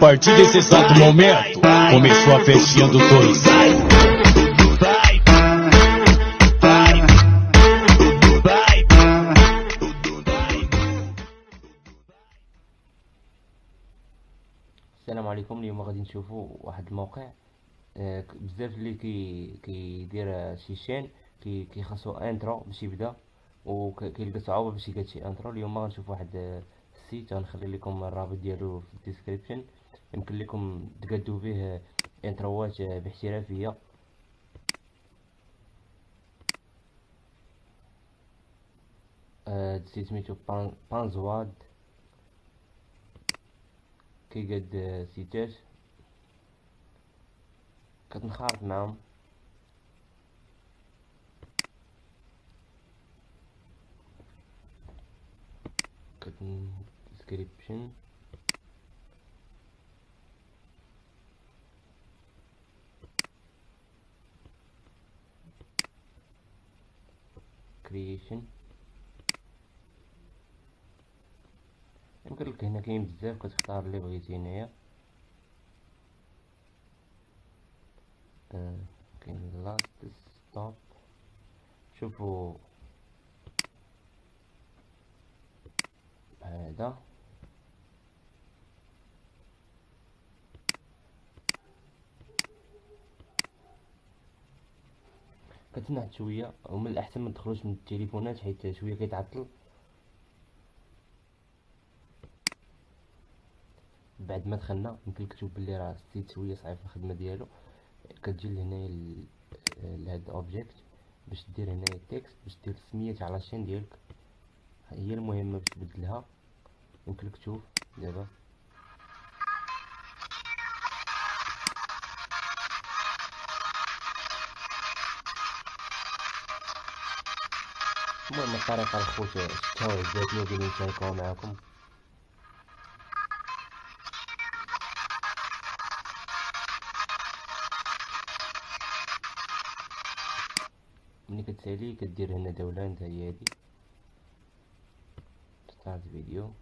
Partir desse exato momento, começou a festinha do dois. السلام عليكم اليوم غادي نشوفوا واحد الموقع بزاف اللي كي كيدير شي شين كي كيخصو intro باش يبدا وكيلقى صعوبة باش يلقى شي intro اليوم غنشوف واحد ال site غنخلي لكم الرابط ديالو في ال description يمكن لكم تقادو فيه intro ات باحترافية. آه، ال site سميتو Pan- Panzoid. كيقاد آه، site ات كتنخرط معاهم. كتن ديسكريبشن كرييشن يمكن لك هنا كاين بزاف كتختار اللي بغيتي هنايا. آه، كاين لاست ستوب شوفوا هذا. كتنحت شوية ومن الأحسن ما تدخلوش من التليفونات حيت شوية كيتعطل. بعد ما دخلنا يمكن لك تشوف بلي راه السيت شوية صعيب في الخدمة ديالو. كتجي لهنايا لهاد object باش دير هنايا ال text باش دير سميت la chaîne ديالك. هي المهمة باش تبدلها. يمكن تشوف دابا. المهم الطريقة الخوت شفتها وعجبتني وبغيت نشاركوها معكم ملي كتسالي كدير هنا دولة نتا هي هادي ستارت فيديو